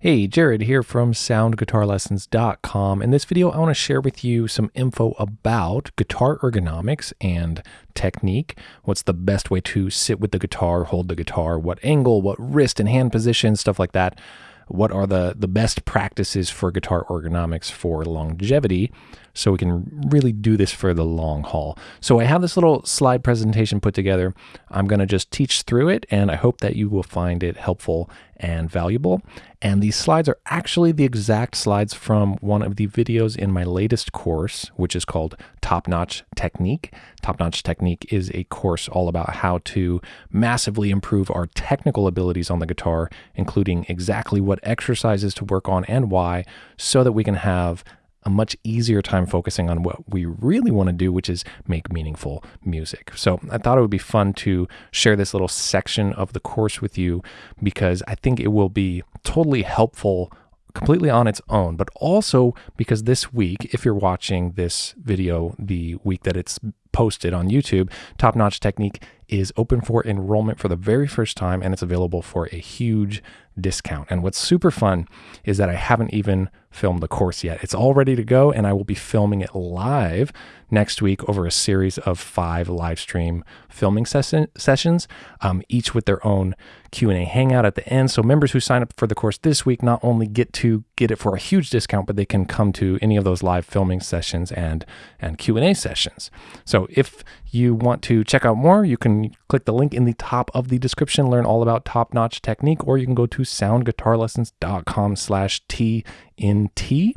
Hey, Jared here from soundguitarlessons.com. In this video, I want to share with you some info about guitar ergonomics and technique. What's the best way to sit with the guitar, hold the guitar, what angle, what wrist and hand position, stuff like that. What are the, the best practices for guitar ergonomics for longevity so we can really do this for the long haul. So I have this little slide presentation put together. I'm going to just teach through it and I hope that you will find it helpful and valuable. And these slides are actually the exact slides from one of the videos in my latest course, which is called Top Notch Technique. Top Notch Technique is a course all about how to massively improve our technical abilities on the guitar, including exactly what exercises to work on and why, so that we can have a much easier time focusing on what we really want to do, which is make meaningful music. So I thought it would be fun to share this little section of the course with you because I think it will be totally helpful completely on its own, but also because this week, if you're watching this video the week that it's posted on YouTube, Top Notch Technique is open for enrollment for the very first time and it's available for a huge discount. And what's super fun is that I haven't even filmed the course yet. It's all ready to go and I will be filming it live next week over a series of five live stream filming ses- sessions, um, each with their own Q&A hangout at the end. So members who sign up for the course this week not only get to get it for a huge discount, but they can come to any of those live filming sessions and, and Q&A sessions. So if you want to check out more, you can click the link in the top of the description, learn all about top-notch technique, or you can go to soundguitarlessons.com slash TNT.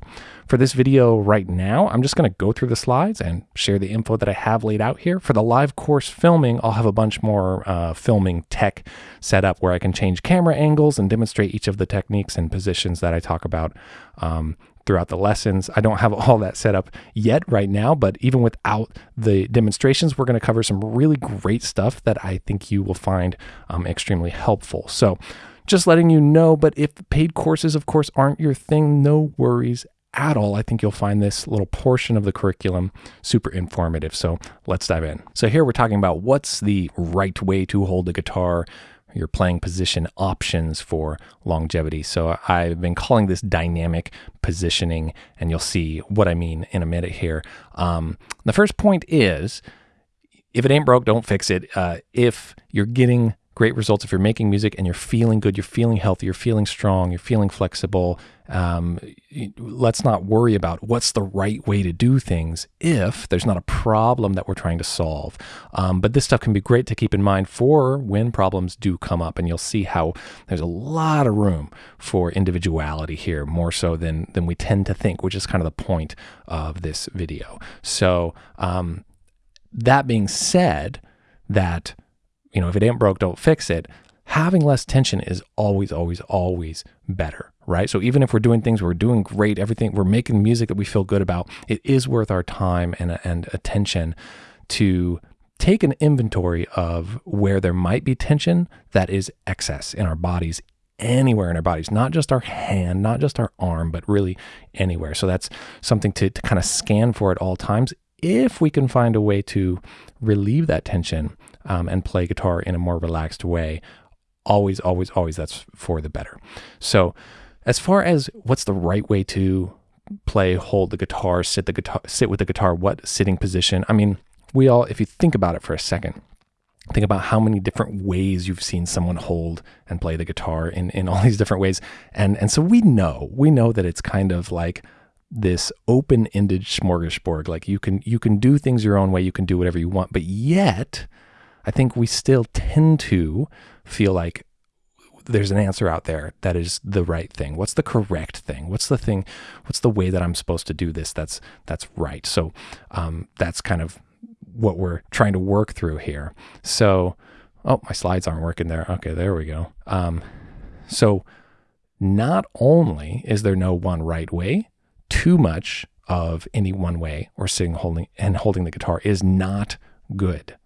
For this video right now, I'm just going to go through the slides and share the info that I have laid out here. For the live course filming, I'll have a bunch more uh, filming tech set up where I can change camera angles and demonstrate each of the techniques and positions that I talk about um, throughout the lessons. I don't have all that set up yet right now, but even without the demonstrations, we're going to cover some really great stuff that I think you will find um, extremely helpful. So just letting you know, but if paid courses, of course, aren't your thing, no worries at all. I think you'll find this little portion of the curriculum super informative. So let's dive in. So here we're talking about what's the right way to hold the guitar your playing position options for longevity. So I've been calling this dynamic positioning, and you'll see what I mean in a minute here. Um, the first point is if it ain't broke, don't fix it. Uh, if you're getting great results if you're making music and you're feeling good, you're feeling healthy, you're feeling strong, you're feeling flexible. Um, let's not worry about what's the right way to do things if there's not a problem that we're trying to solve. Um, but this stuff can be great to keep in mind for when problems do come up, and you'll see how there's a lot of room for individuality here, more so than than we tend to think, which is kind of the point of this video. So um, that being said, that you know, if it ain't broke, don't fix it. Having less tension is always, always, always better, right? So even if we're doing things, we're doing great, everything, we're making music that we feel good about, it is worth our time and, and attention to take an inventory of where there might be tension that is excess in our bodies anywhere in our bodies, not just our hand, not just our arm, but really anywhere. So that's something to, to kind of scan for at all times. If we can find a way to relieve that tension um, and play guitar in a more relaxed way, always, always, always that's for the better. So, as far as what's the right way to play, hold the guitar, sit the guitar, sit with the guitar, what sitting position? I mean, we all, if you think about it for a second, think about how many different ways you've seen someone hold and play the guitar in, in all these different ways. And and so we know, we know that it's kind of like this open-ended smorgasbord. Like you can you can do things your own way, you can do whatever you want, but yet I think we still tend to feel like there's an answer out there that is the right thing. What's the correct thing? What's the thing? What's the way that I'm supposed to do this? That's that's right. So um, that's kind of what we're trying to work through here. So, oh, my slides aren't working there. Okay, there we go. Um, so not only is there no one right way, too much of any one way or sitting holding and holding the guitar is not good.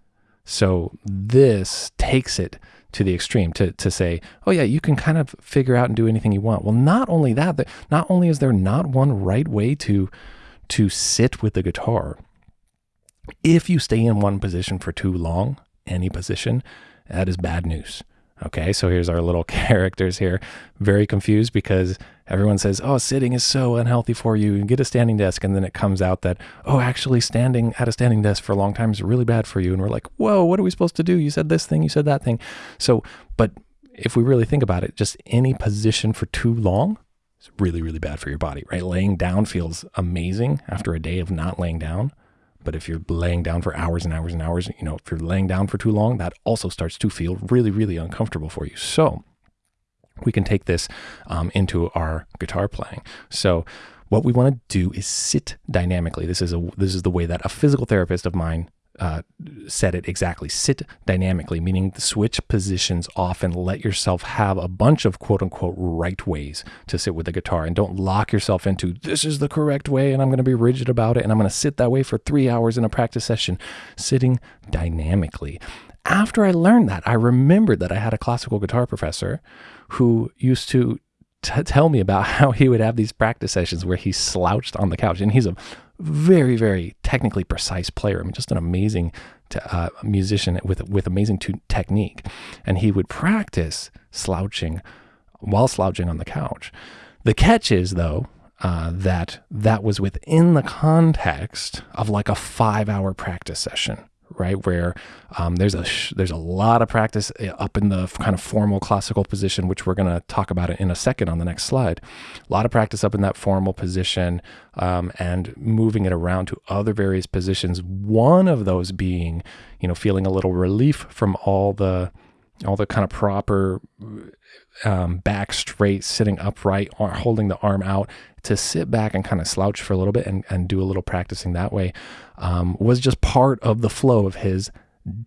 So this takes it to the extreme to, to say, oh yeah, you can kind of figure out and do anything you want. Well, not only that, not only is there not one right way to to sit with the guitar, if you stay in one position for too long, any position, that is bad news. Okay, so here's our little characters here, very confused because everyone says, "Oh, sitting is so unhealthy for you. Get a standing desk," and then it comes out that, "Oh, actually, standing at a standing desk for a long time is really bad for you." And we're like, "Whoa, what are we supposed to do? You said this thing, you said that thing." So, but if we really think about it, just any position for too long is really, really bad for your body, right? Laying down feels amazing after a day of not laying down. But if you're laying down for hours and hours and hours, you know, if you're laying down for too long, that also starts to feel really, really uncomfortable for you. So we can take this um, into our guitar playing. So what we want to do is sit dynamically. This is a this is the way that a physical therapist of mine uh, said it exactly. Sit dynamically, meaning switch positions off and let yourself have a bunch of quote unquote right ways to sit with the guitar. And don't lock yourself into this is the correct way and I'm going to be rigid about it and I'm going to sit that way for three hours in a practice session. Sitting dynamically. After I learned that, I remembered that I had a classical guitar professor who used to t- tell me about how he would have these practice sessions where he slouched on the couch. And he's a very, very technically precise player. I mean, just an amazing uh, musician with with amazing technique. And he would practice slouching while slouching on the couch. The catch is, though, uh, that that was within the context of like a five hour practice session right? Where um, there's a there's a lot of practice eh, up in the kind of formal classical position, which we're going to talk about in a second on the next slide. A lot of practice up in that formal position um, and moving it around to other various positions. One of those being, you know, feeling a little relief from all the all the kind of proper um, back straight, sitting upright, or holding the arm out, to sit back and kind of slouch for a little bit and, and do a little practicing that way um, was just part of the flow of his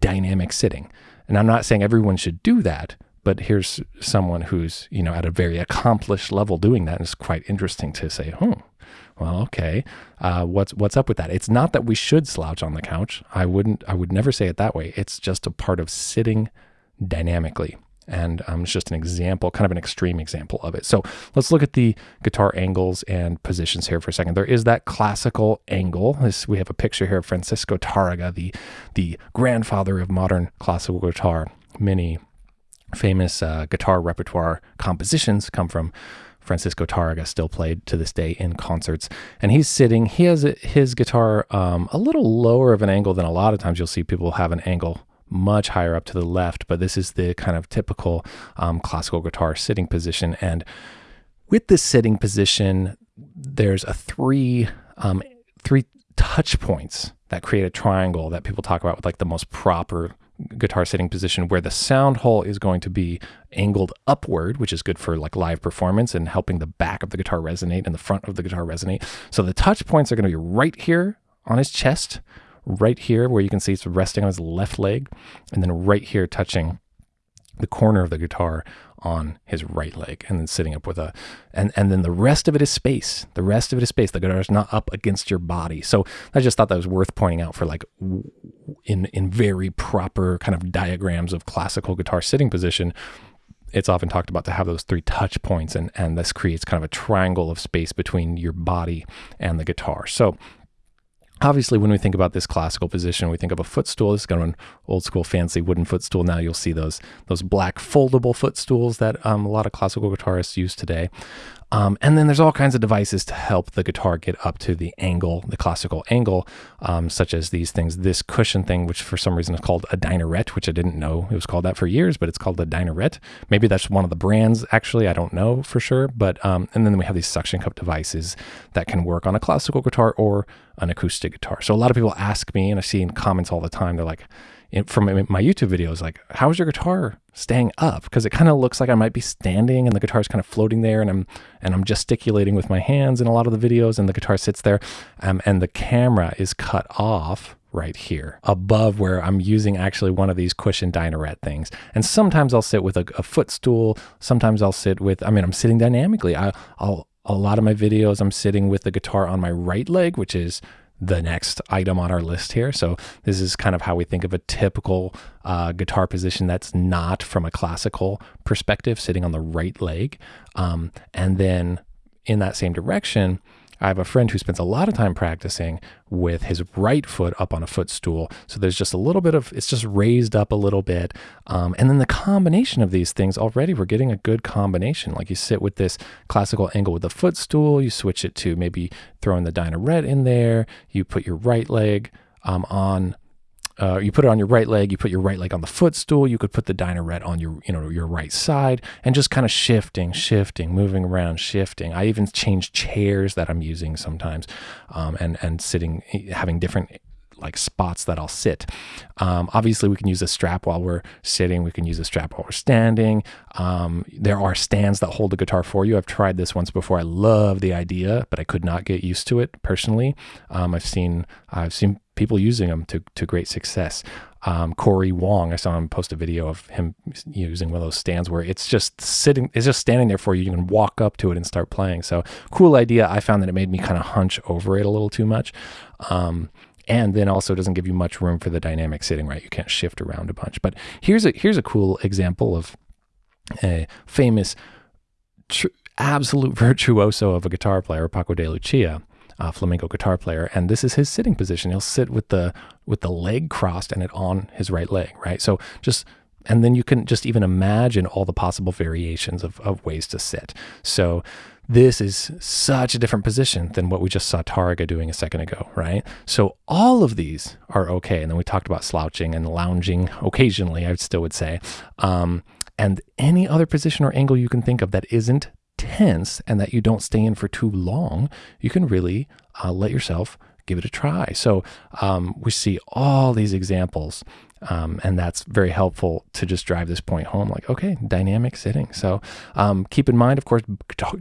dynamic sitting. And I'm not saying everyone should do that, but here's someone who's, you know, at a very accomplished level doing that. And it's quite interesting to say, hmm, well, okay, uh, what's what's up with that? It's not that we should slouch on the couch. I wouldn't. I would never say it that way. It's just a part of sitting dynamically. And um, it's just an example, kind of an extreme example of it. So let's look at the guitar angles and positions here for a second. There is that classical angle. This, we have a picture here of Francisco Tarrega, the, the grandfather of modern classical guitar. Many famous uh, guitar repertoire compositions come from Francisco Tarrega still played to this day in concerts. And he's sitting, he has his guitar um, a little lower of an angle than a lot of times you'll see people have an angle much higher up to the left, but this is the kind of typical um, classical guitar sitting position. And with this sitting position, there's a three um, three touch points that create a triangle that people talk about with like the most proper guitar sitting position where the sound hole is going to be angled upward, which is good for like live performance and helping the back of the guitar resonate and the front of the guitar resonate. So the touch points are going to be right here on his chest, right here where you can see it's resting on his left leg, and then right here touching the corner of the guitar on his right leg and then sitting up with a and and then the rest of it is space. The rest of it is space. The guitar is not up against your body. So i just thought that was worth pointing out for like in in very proper kind of diagrams of classical guitar sitting position it's often talked about to have those three touch points and and this creates kind of a triangle of space between your body and the guitar. So Obviously, when we think about this classical position, we think of a footstool. This is kind of an old school fancy wooden footstool. Now you'll see those those black foldable footstools that um, a lot of classical guitarists use today. Um, and then there's all kinds of devices to help the guitar get up to the angle, the classical angle, um, such as these things. This cushion thing, which for some reason is called a Dynarette, which I didn't know it was called that for years, but it's called a Dynarette. Maybe that's one of the brands. Actually, I don't know for sure. But um, and then we have these suction cup devices that can work on a classical guitar or an acoustic guitar. So a lot of people ask me, and I see in comments all the time, they're like, from my YouTube videos, like, how's your guitar staying up? Because it kind of looks like I might be standing and the guitar is kind of floating there, and I'm and I'm gesticulating with my hands in a lot of the videos, and the guitar sits there, um, and the camera is cut off right here above where I'm using actually one of these cushion Dynarette things. And sometimes I'll sit with a, a footstool. Sometimes I'll sit with, I mean, I'm sitting dynamically. I, I'll, a lot of my videos, I'm sitting with the guitar on my right leg, which is the next item on our list here. So this is kind of how we think of a typical uh, guitar position that's not from a classical perspective, sitting on the right leg. Um, and then in that same direction, I have a friend who spends a lot of time practicing with his right foot up on a footstool. So there's just a little bit of, it's just raised up a little bit. Um, and then the combination of these things already, we're getting a good combination. Like you sit with this classical angle with the footstool, you switch it to maybe throwing the Dynarette in there, you put your right leg um, on uh, you put it on your right leg, you put your right leg on the footstool, you could put the Dynarette on your, you know, your right side and just kind of shifting, shifting, moving around, shifting. I even change chairs that I'm using sometimes um, and, and sitting, having different like spots that I'll sit. Um, obviously, we can use a strap while we're sitting. We can use a strap while we're standing. Um, there are stands that hold the guitar for you. I've tried this once before. I love the idea, but I could not get used to it personally. Um, I've seen I've seen people using them to, to great success. Um, Corey Wong, I saw him post a video of him using one of those stands where it's just sitting, it's just standing there for you. You can walk up to it and start playing. So cool idea. I found that it made me kind of hunch over it a little too much. Um, and then also doesn't give you much room for the dynamic sitting, right? You can't shift around a bunch. But here's a here's a cool example of a famous tr- absolute virtuoso of a guitar player, Paco de Lucia uh, flamenco guitar player, and this is his sitting position. He'll sit with the with the leg crossed and it on his right leg, right? So just and then you can just even imagine all the possible variations of, of ways to sit. So this is such a different position than what we just saw Tarrega doing a second ago, right? So all of these are okay. And then we talked about slouching and lounging occasionally, I still would say. Um, and any other position or angle you can think of that isn't tense and that you don't stay in for too long, you can really uh, let yourself give it a try. So um, we see all these examples. Um, and that's very helpful to just drive this point home like okay dynamic sitting so um, keep in mind of course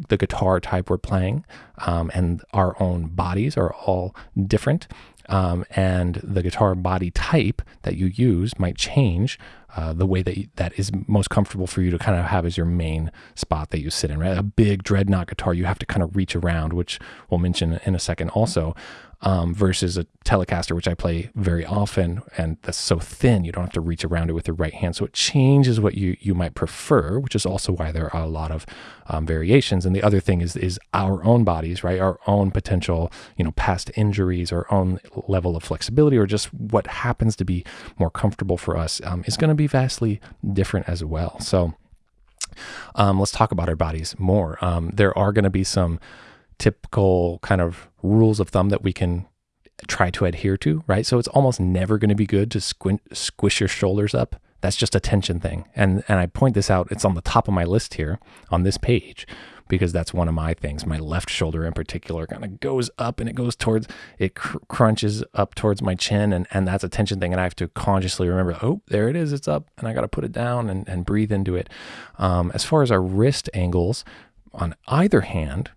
the guitar type we're playing um, and our own bodies are all different um, and the guitar body type that you use might change uh, the way that you, that is most comfortable for you to kind of have as your main spot that you sit in. Right, a big dreadnought guitar you have to kind of reach around, which we'll mention in a second also um, versus a Telecaster, which I play very often, and that's so thin you don't have to reach around it with your right hand. So it changes what you you might prefer, which is also why there are a lot of um, variations. And the other thing is is our own bodies, right? Our own potential, you know, past injuries, our own level of flexibility, or just what happens to be more comfortable for us um, is going to be vastly different as well. So. Um, let's talk about our bodies more. Um, there are going to be some typical kind of rules of thumb that we can try to adhere to, right? So it's almost never going to be good to squint, squish your shoulders up. That's just a tension thing. And and I point this out, it's on the top of my list here on this page because that's one of my things. My left shoulder in particular kind of goes up and it goes towards it cr- crunches up towards my chin and and that's a tension thing and I have to consciously remember, oh, there it is, it's up and I got to put it down and and breathe into it. Um, as far as our wrist angles on either hand,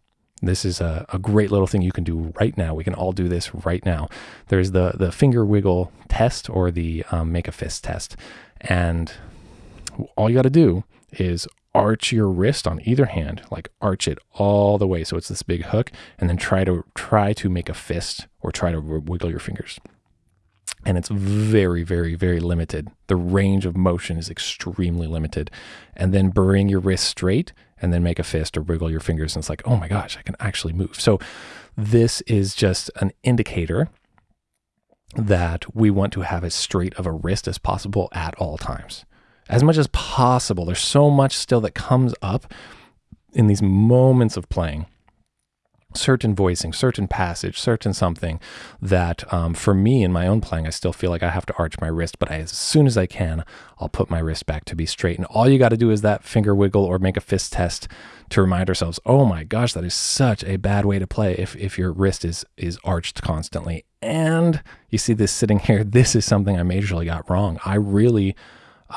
this is a, a, great little thing you can do right now. We can all do this right now. There's the, the finger wiggle test or the um, make a fist test. And all you got to do is arch your wrist on either hand, like arch it all the way. So it's this big hook and then try to try to make a fist or try to wiggle your fingers. And it's very, very, very limited. The range of motion is extremely limited. And then bring your wrist straight and then make a fist or wiggle your fingers. And it's like, oh my gosh, I can actually move. So this is just an indicator that we want to have as straight of a wrist as possible at all times. As much as possible. There's so much still that comes up in these moments of playing certain voicing, certain passage, certain something that um, for me in my own playing, I still feel like I have to arch my wrist, but I, as soon as I can, I'll put my wrist back to be straight. And all you got to do is that finger wiggle or make a fist test to remind ourselves, oh my gosh, that is such a bad way to play if, if your wrist is, is arched constantly. And you see this sitting here, this is something I majorly got wrong. I really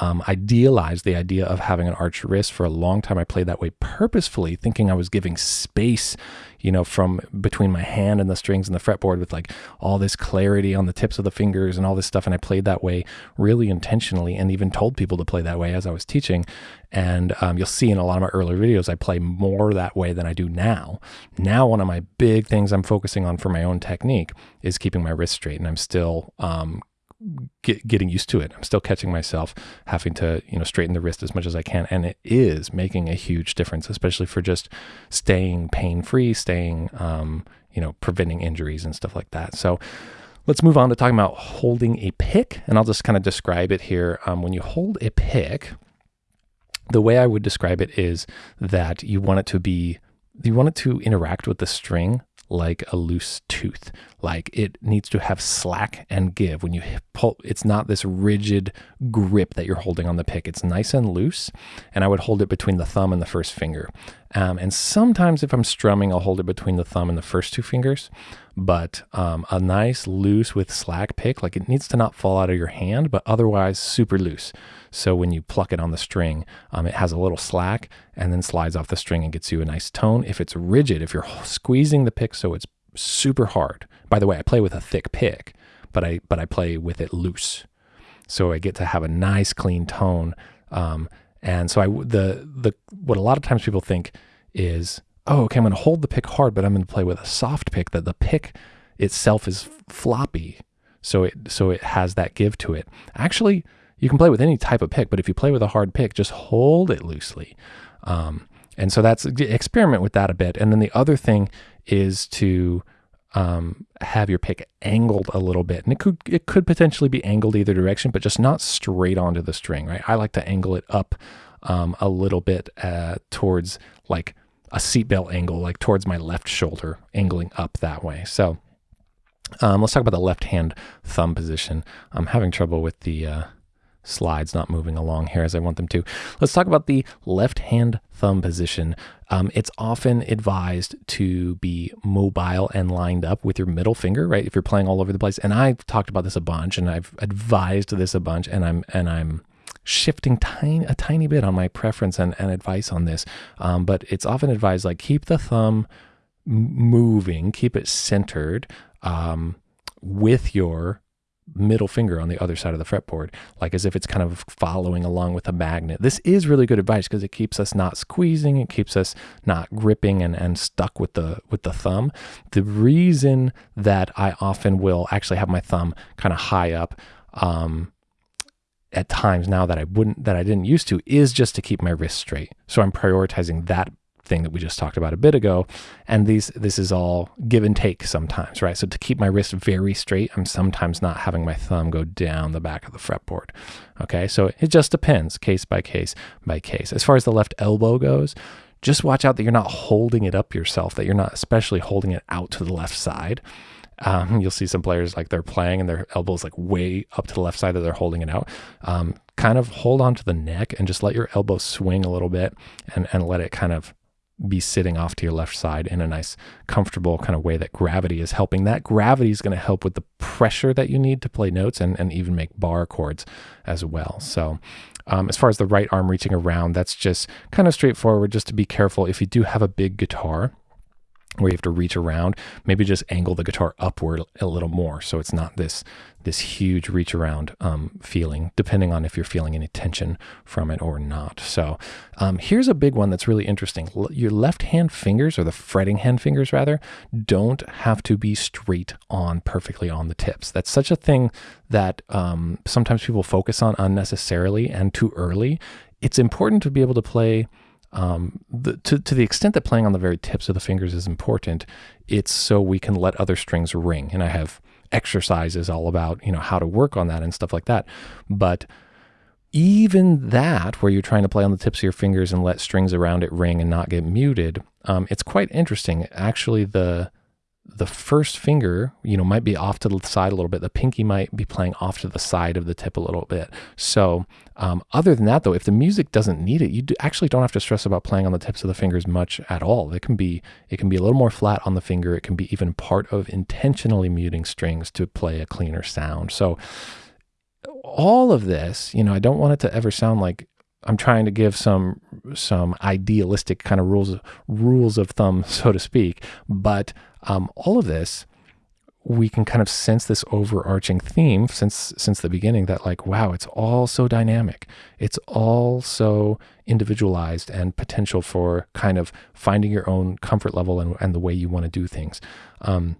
um, idealized the idea of having an arched wrist for a long time. I played that way purposefully, thinking I was giving space, you know, from between my hand and the strings and the fretboard with like all this clarity on the tips of the fingers and all this stuff. And I played that way really intentionally and even told people to play that way as I was teaching. And um, you'll see in a lot of my earlier videos, I play more that way than I do now. Now, one of my big things I'm focusing on for my own technique is keeping my wrist straight. And I'm still um, get, getting used to it. I'm still catching myself having to, you know, straighten the wrist as much as I can. And it is making a huge difference, especially for just staying pain free, staying, um, you know, preventing injuries and stuff like that. So let's move on to talking about holding a pick. And I'll just kind of describe it here. Um, when you hold a pick, the way I would describe it is that you want it to be, you want it to interact with the string like a loose tooth. Like it needs to have slack and give. When you pull, it's not this rigid grip that you're holding on the pick. It's nice and loose. And I would hold it between the thumb and the first finger. Um, and sometimes if I'm strumming, I'll hold it between the thumb and the first two fingers. But um, a nice loose with slack pick, like it needs to not fall out of your hand, but otherwise super loose. So when you pluck it on the string, um, it has a little slack and then slides off the string and gets you a nice tone. If it's rigid, if you're squeezing the pick so it's super hard. By the way, I play with a thick pick, but I but I play with it loose, so I get to have a nice clean tone. Um, and so I the the what a lot of times people think is, oh, okay, I'm going to hold the pick hard, but I'm going to play with a soft pick that the pick itself is floppy, so it so it has that give to it. Actually, you can play with any type of pick, but if you play with a hard pick, just hold it loosely. Um, and so that's experiment with that a bit. And then the other thing is to um, have your pick angled a little bit, and it could it could potentially be angled either direction, but just not straight onto the string, right? I like to angle it up um, a little bit uh, towards like a seatbelt angle, like towards my left shoulder, angling up that way. So um, let's talk about the left hand thumb position. I'm having trouble with the uh, slides not moving along here as I want them to. Let's talk about the left hand thumb position. Um, it's often advised to be mobile and lined up with your middle finger, right? If you're playing all over the place. And I've talked about this a bunch and I've advised this a bunch and I'm, and I'm, shifting tiny a tiny bit on my preference and, and advice on this um, but it's often advised like keep the thumb moving keep it centered um, with your middle finger on the other side of the fretboard, like as if it's kind of following along with a magnet. This is really good advice because it keeps us not squeezing, it keeps us not gripping and, and stuck with the with the thumb. The reason that I often will actually have my thumb kind of high up um, at times now that I wouldn't that I didn't used to is just to keep my wrist straight. So I'm prioritizing that thing that we just talked about a bit ago. And these this is all give and take sometimes, right? So to keep my wrist very straight, I'm sometimes not having my thumb go down the back of the fretboard. Okay, so it just depends case by case by case. As far as the left elbow goes, just watch out that you're not holding it up yourself, that you're not especially holding it out to the left side. Um, you'll see some players like they're playing and their elbows like way up to the left side that they're holding it out. Um, kind of hold on to the neck and just let your elbow swing a little bit and, and let it kind of be sitting off to your left side in a nice, comfortable kind of way that gravity is helping. That gravity is going to help with the pressure that you need to play notes and, and even make bar chords as well. So, um, as far as the right arm reaching around, that's just kind of straightforward. Just to be careful if you do have a big guitar where you have to reach around, maybe just angle the guitar upward a little more so it's not this this huge reach around um, feeling, depending on if you're feeling any tension from it or not. So um, here's a big one that's really interesting. L- your left hand fingers, or the fretting hand fingers rather, don't have to be straight on perfectly on the tips. That's such a thing that um, sometimes people focus on unnecessarily and too early. It's important to be able to play um, the, to, to the extent that playing on the very tips of the fingers is important, it's so we can let other strings ring. And I have exercises all about, you know, how to work on that and stuff like that. But even that, where you're trying to play on the tips of your fingers and let strings around it ring and not get muted, um, it's quite interesting. Actually, the the first finger, you know, might be off to the side a little bit. The pinky might be playing off to the side of the tip a little bit. So, um, other than that, though, if the music doesn't need it, you do, actually don't have to stress about playing on the tips of the fingers much at all. It can be it can be a little more flat on the finger. It can be even part of intentionally muting strings to play a cleaner sound. So, all of this, you know, I don't want it to ever sound like I'm trying to give some some idealistic kind of rules rules of thumb, so to speak. But um, all of this, we can kind of sense this overarching theme since since the beginning that like wow it's all so dynamic. It's all so individualized and potential for kind of finding your own comfort level and, and the way you want to do things. Um,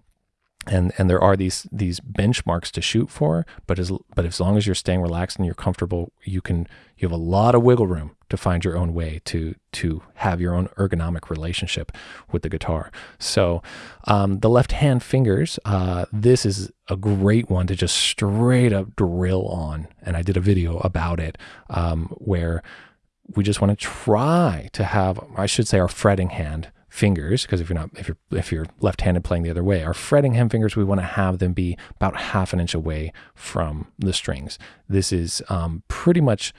and and there are these these benchmarks to shoot for but as but as long as you're staying relaxed and you're comfortable you can you have a lot of wiggle room to find your own way to to have your own ergonomic relationship with the guitar. So um, the left hand fingers uh, this is a great one to just straight up drill on. And i did a video about it um, where we just want to try to have i should say our fretting hand fingers because if you're not if you're if you're left-handed playing the other way our fretting hand fingers we want to have them be about half an inch away from the strings. This is um, pretty much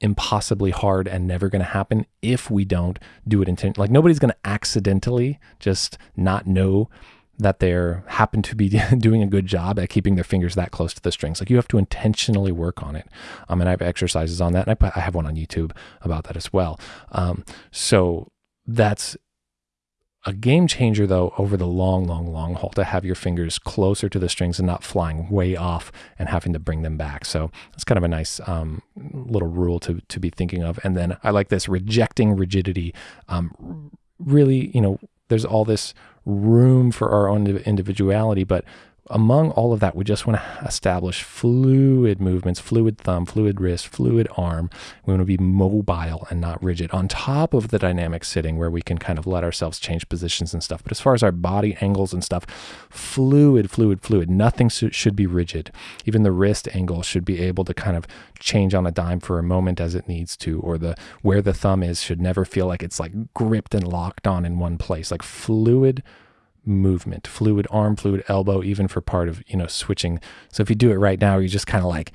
impossibly hard and never going to happen if we don't do it intentionally like nobody's going to accidentally just not know that they're happen to be doing a good job at keeping their fingers that close to the strings. Like you have to intentionally work on it. Um, and I have exercises on that. And I, I have one on YouTube about that as well. Um, so that's a game changer though over the long long long haul to have your fingers closer to the strings and not flying way off and having to bring them back. So that's kind of a nice um, little rule to, to be thinking of. And then i like this rejecting rigidity. Um, really you know there's all this room for our own individuality but among all of that, we just want to establish fluid movements, fluid thumb, fluid wrist, fluid arm. We want to be mobile and not rigid on top of the dynamic sitting where we can kind of let ourselves change positions and stuff. But as far as our body angles and stuff, fluid, fluid, fluid. Nothing should be rigid. Even the wrist angle should be able to kind of change on a dime for a moment as it needs to, or the where the thumb is should never feel like it's like gripped and locked on in one place. Like fluid movement, fluid arm, fluid elbow, even for part of, you know, switching. So if you do it right now, you just kind of like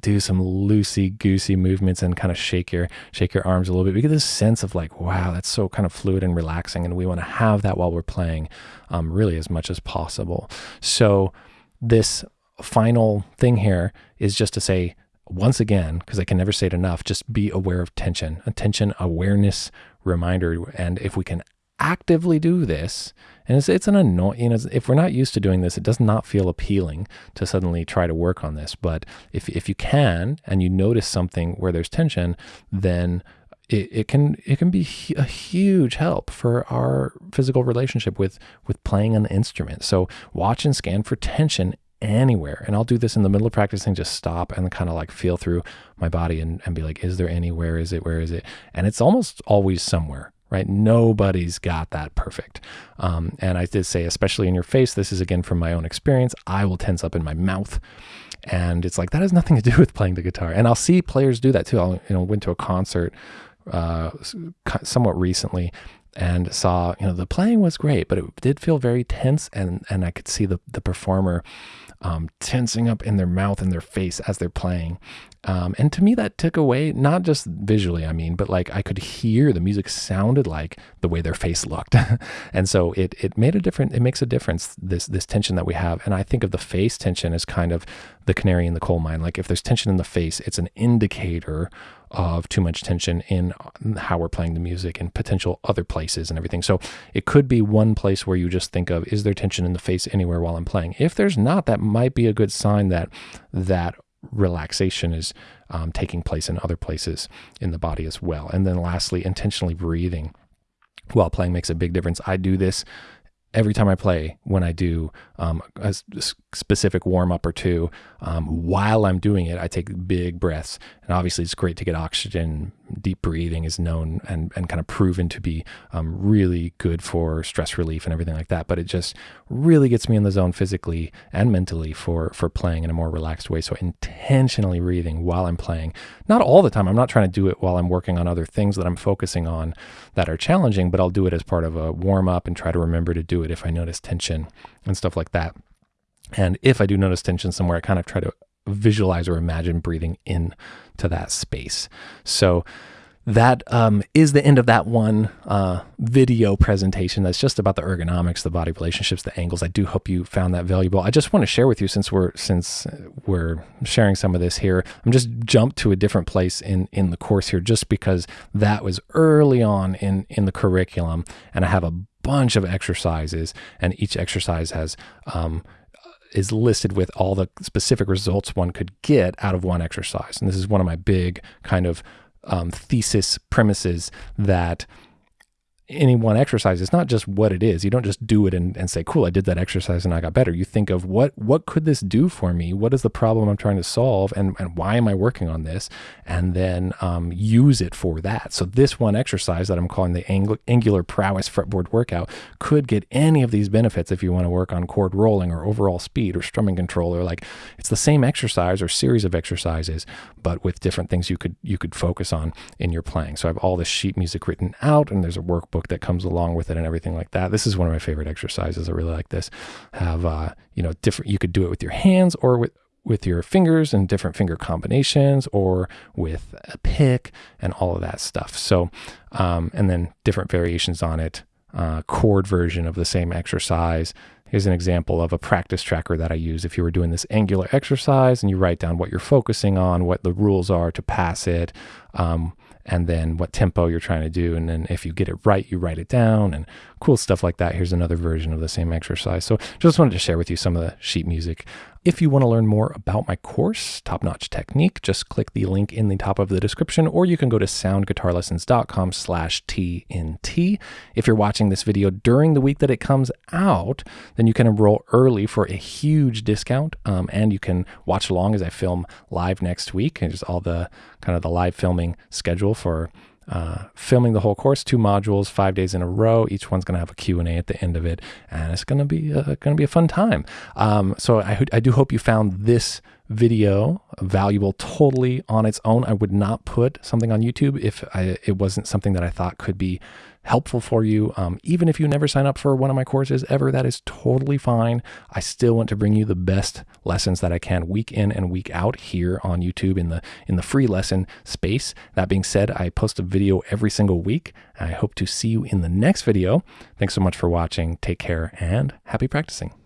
do some loosey goosey movements and kind of shake your shake your arms a little bit. We get this sense of like, wow, that's so kind of fluid and relaxing, and we want to have that while we're playing, um, really as much as possible. So this final thing here is just to say once again, because I can never say it enough, just be aware of tension, attention, awareness, reminder, and if we can actively do this, and it's, it's an annoying, you know, if we're not used to doing this, it does not feel appealing to suddenly try to work on this. But if, if you can, and you notice something where there's tension, then it, it can it can be a huge help for our physical relationship with with playing an instrument. So watch and scan for tension anywhere. And I'll do this in the middle of practicing, just stop and kind of like feel through my body and, and be like, is there anywhere? Is it, where is it? And it's almost always somewhere right? Nobody's got that perfect. Um, and I did say, especially in your face, this is again from my own experience. I will tense up in my mouth. And it's like that has nothing to do with playing the guitar. And I'll see players do that too. I you know went to a concert uh, somewhat recently and saw you know the playing was great, but it did feel very tense, and and I could see the the performer um, tensing up in their mouth and their face as they're playing. Um, and to me, that took away, not just visually, I mean, but like I could hear the music sounded like the way their face looked. and so it, it made a difference. It makes a difference, this, this tension that we have. And I think of the face tension as kind of the canary in the coal mine. Like if there's tension in the face, it's an indicator of too much tension in how we're playing the music and potential other places and everything. So it could be one place where you just think of, is there tension in the face anywhere while I'm playing? If there's not, that might be a good sign that that relaxation is um, taking place in other places in the body as well. And then lastly, intentionally breathing while playing makes a big difference. I do this every time I play when I do um, a specific warm up or two, um, while I'm doing it, I take big breaths. And obviously, it's great to get oxygen. Deep breathing is known and, and kind of proven to be um, really good for stress relief and everything like that. But it just really gets me in the zone physically and mentally for, for playing in a more relaxed way. So, intentionally breathing while I'm playing, not all the time. I'm not trying to do it while I'm working on other things that I'm focusing on that are challenging, but I'll do it as part of a warm up and try to remember to do it if I notice tension and stuff like that. And if I do notice tension somewhere, I kind of try to visualize or imagine breathing in to that space. So that um, is the end of that one uh, video presentation. That's just about the ergonomics, the body relationships, the angles. I do hope you found that valuable. I just want to share with you since we're since we're sharing some of this here. I'm just jumped to a different place in in the course here, just because that was early on in in the curriculum, and I have a bunch of exercises, and each exercise has um, is listed with all the specific results one could get out of one exercise. And this is one of my big kind of um, thesis premises that any one exercise. It's not just what it is. You don't just do it and, and say cool i did that exercise and i got better. You think of what what could this do for me? What is the problem i'm trying to solve? And, and why am i working on this? And then um, use it for that. So this one exercise that i'm calling the ang- angular prowess fretboard workout could get any of these benefits if you want to work on chord rolling or overall speed or strumming control or like it's the same exercise or series of exercises but with different things you could you could focus on in your playing. So i have all this sheet music written out and there's a workbook that comes along with it and everything like that. This is one of my favorite exercises. I really like this. Have uh, you know different? You could do it with your hands or with with your fingers and different finger combinations or with a pick and all of that stuff. So, um, and then different variations on it, uh, chord version of the same exercise. Here's an example of a practice tracker that I use. If you were doing this angular exercise and you write down what you're focusing on, what the rules are to pass it, um, and then what tempo you're trying to do. And then if you get it right, you write it down and cool stuff like that. Here's another version of the same exercise. So just wanted to share with you some of the sheet music. If you want to learn more about my course, Top Notch Technique, just click the link in the top of the description, or you can go to soundguitarlessons.com slash TNT. If you're watching this video during the week that it comes out, then you can enroll early for a huge discount. Um, and you can watch along as I film live next week. And just all the kind of the live filming schedule for uh, filming the whole course, two modules, five days in a row. Each one's going to have a Q&A at the end of it, and it's going to be uh, going to be a fun time. Um, so I, I do hope you found this video valuable totally on its own. I would not put something on YouTube if I, it wasn't something that I thought could be helpful for you. Um, even if you never sign up for one of my courses ever, that is totally fine. I still want to bring you the best lessons that I can week in and week out here on YouTube in the in the free lesson space. That being said, I post a video every single week. I hope to see you in the next video. Thanks so much for watching. Take care and happy practicing.